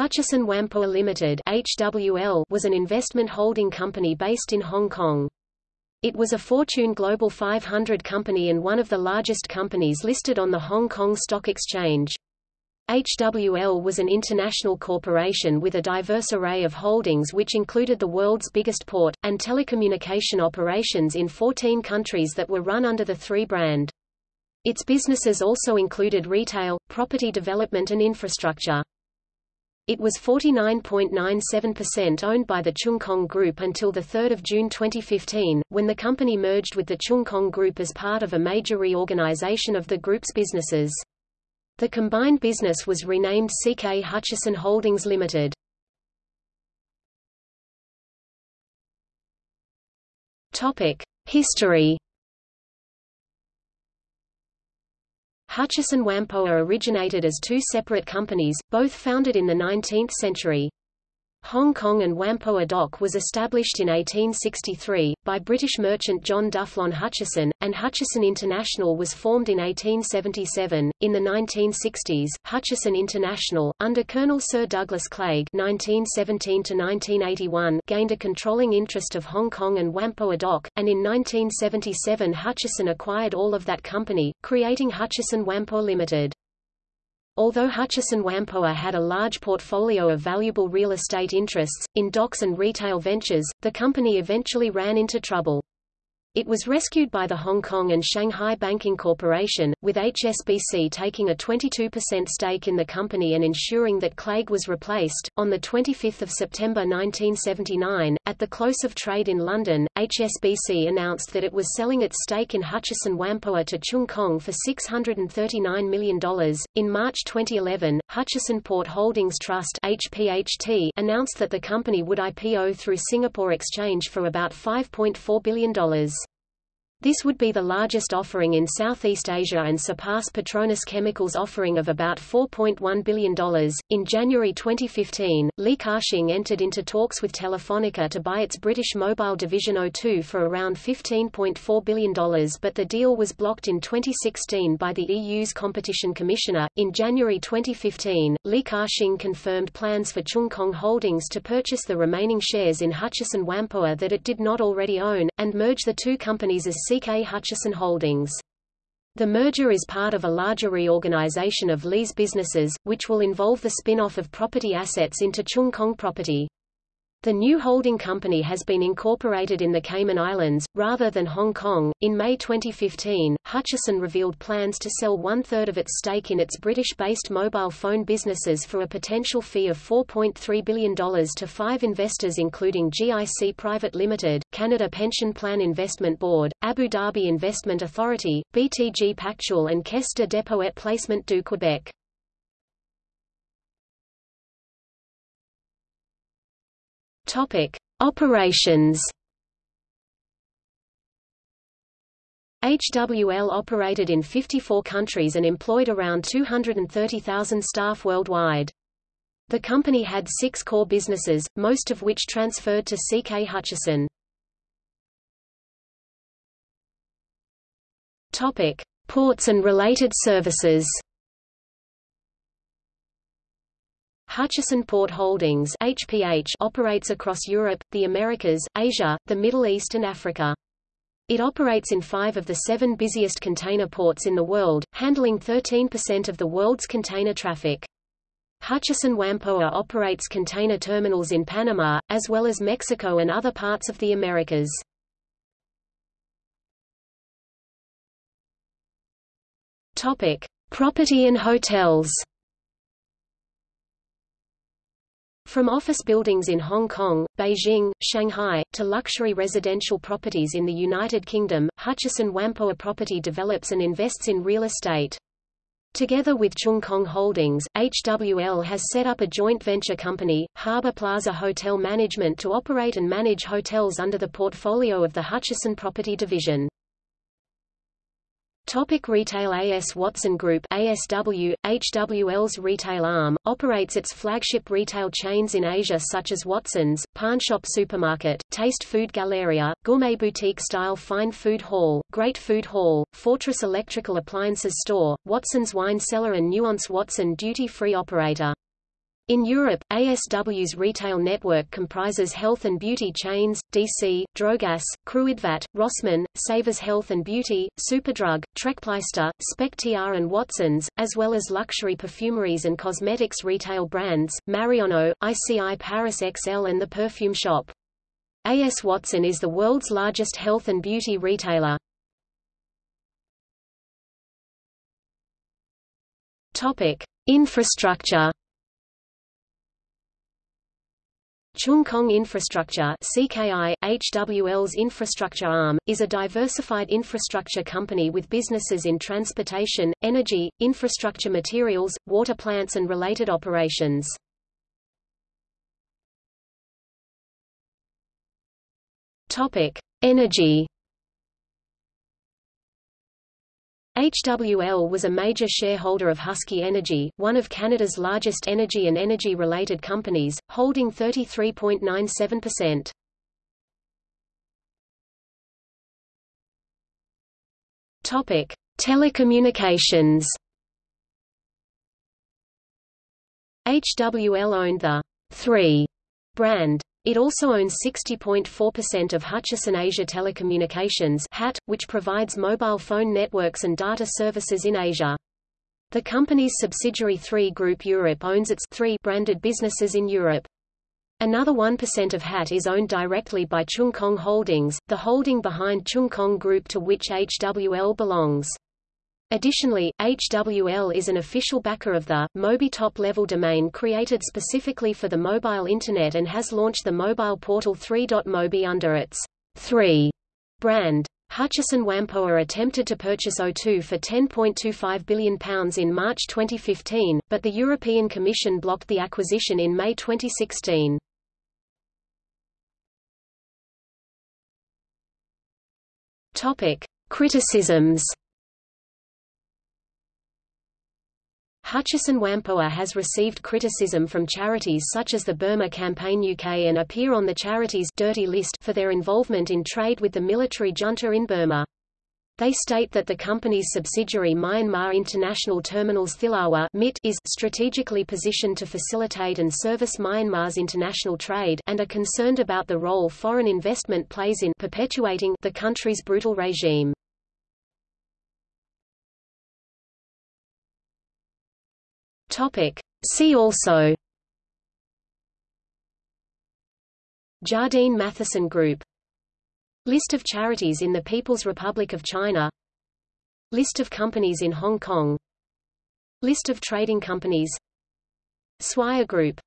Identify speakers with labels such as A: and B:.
A: Hutchison Whampoa Limited (HWL) was an investment holding company based in Hong Kong. It was a Fortune Global 500 company and one of the largest companies listed on the Hong Kong Stock Exchange. HWL was an international corporation with a diverse array of holdings which included the world's biggest port, and telecommunication operations in 14 countries that were run under the Three brand. Its businesses also included retail, property development and infrastructure. It was 49.97% owned by the Cheung Kong Group until 3 June 2015, when the company merged with the Cheung Kong Group as part of a major reorganization of the group's businesses. The combined business was renamed CK Hutchison Holdings Limited. History Hutchison Whampoa originated as two separate companies, both founded in the 19th century. Hong Kong and Whampoa Dock was established in 1863, by British merchant John Duffus Hutchison, and Hutchison International was formed in 1877. In the 1960s, Hutchison International, under Colonel Sir Douglas Clegg (1917–1981), gained a controlling interest of Hong Kong and Whampoa Dock, and in 1977 Hutchison acquired all of that company, creating Hutchison Whampoa Limited. Although Hutchison Whampoa had a large portfolio of valuable real estate interests, in docks and retail ventures, the company eventually ran into trouble. It was rescued by the Hong Kong and Shanghai Banking Corporation, with HSBC taking a 22% stake in the company and ensuring that Clegg was replaced. On 25 September 1979, at the close of trade in London, HSBC announced that it was selling its stake in Hutchison Whampoa to Cheung Kong for $639 million. In March 2011, Hutchison Port Holdings Trust HPHT announced that the company would IPO through Singapore Exchange for about $5.4 billion. This would be the largest offering in Southeast Asia and surpass Petronas Chemicals' offering of about $4.1 billion. In January 2015, Li Ka-shing entered into talks with Telefonica to buy its British mobile division O2 for around $15.4 billion, but the deal was blocked in 2016 by the EU's Competition Commissioner. In January 2015, Li Ka-shing confirmed plans for Cheung Kong Holdings to purchase the remaining shares in Hutchison Whampoa that it did not already own, and merge the two companies as CK Hutchison Holdings. The merger is part of a larger reorganization of Li's businesses, which will involve the spin-off of property assets into Cheung Kong Property. The new holding company has been incorporated in the Cayman Islands, rather than Hong Kong. In May 2015, Hutchison revealed plans to sell one third of its stake in its British based mobile phone businesses for a potential fee of $4.3 billion to five investors, including GIC Private Limited, Canada Pension Plan Investment Board, Abu Dhabi Investment Authority, BTG Pactual, and Caisse de dépôt et placement du Québec. Topic: Operations. HWL operated in 54 countries and employed around 230,000 staff worldwide. The company had six core businesses, most of which transferred to CK Hutchison. Ports and related services. Hutchison Port Holdings HPH operates across Europe, the Americas, Asia, the Middle East and Africa. It operates in five of the seven busiest container ports in the world, handling 13% of the world's container traffic. Hutchison Whampoa operates container terminals in Panama, as well as Mexico and other parts of the Americas. Property and hotels. From office buildings in Hong Kong, Beijing, Shanghai, to luxury residential properties in the United Kingdom, Hutchison Whampoa Property develops and invests in real estate. Together with Cheung Kong Holdings, HWL has set up a joint venture company, Harbour Plaza Hotel Management to operate and manage hotels under the portfolio of the Hutchison Property Division. Topic retail AS Watson Group ASW, HWL's retail arm, operates its flagship retail chains in Asia such as Watson's, PARKnSHOP Supermarket, Taste Food Galleria, Gourmet Boutique Style Fine Food Hall, Great Food Hall, Fortress Electrical Appliances Store, Watson's Wine Cellar and Nuance Watson Duty Free Operator. In Europe, ASW's retail network comprises health and beauty chains, DC, Drogas, Kruidvat, Rossmann, Savers Health and Beauty, Superdrug, Trekpleister, Spectiar and Watsons, as well as luxury perfumeries and cosmetics retail brands, Marionnaud, ICI Paris XL and The Perfume Shop. A.S. Watson is the world's largest health and beauty retailer. Topic: Infrastructure Cheung Kong Infrastructure CKI, HWL's infrastructure arm, is a diversified infrastructure company with businesses in transportation, energy, infrastructure materials, water plants and related operations. Topic: Energy HWL was a major shareholder of Husky Energy, one of Canada's largest energy and energy-related companies, holding 33.97%. Topic: Telecommunications. HWL owned the 3 brand it also owns 60.4% of Hutchison Asia Telecommunications HAT, which provides mobile phone networks and data services in Asia. The company's subsidiary 3 Group Europe owns its 3 branded businesses in Europe. Another 1% of HAT is owned directly by Cheung Kong Holdings, the holding behind Cheung Kong Group to which HWL belongs. Additionally, HWL is an official backer of the Mobi top-level domain created specifically for the mobile Internet and has launched the mobile portal 3.mobi under its 3 brand. Hutchison Whampoa attempted to purchase O2 for £10.25 billion in March 2015, but the European Commission blocked the acquisition in May 2016. Topic. Criticisms Hutchison Whampoa has received criticism from charities such as the Burma Campaign UK and appear on the charity's dirty list for their involvement in trade with the military junta in Burma. They state that the company's subsidiary Myanmar International Terminals Thilawa is strategically positioned to facilitate and service Myanmar's international trade and are concerned about the role foreign investment plays in perpetuating the country's brutal regime. Topic. See also Jardine Matheson Group List of charities in the People's Republic of China List of companies in Hong Kong List of trading companies Swire Group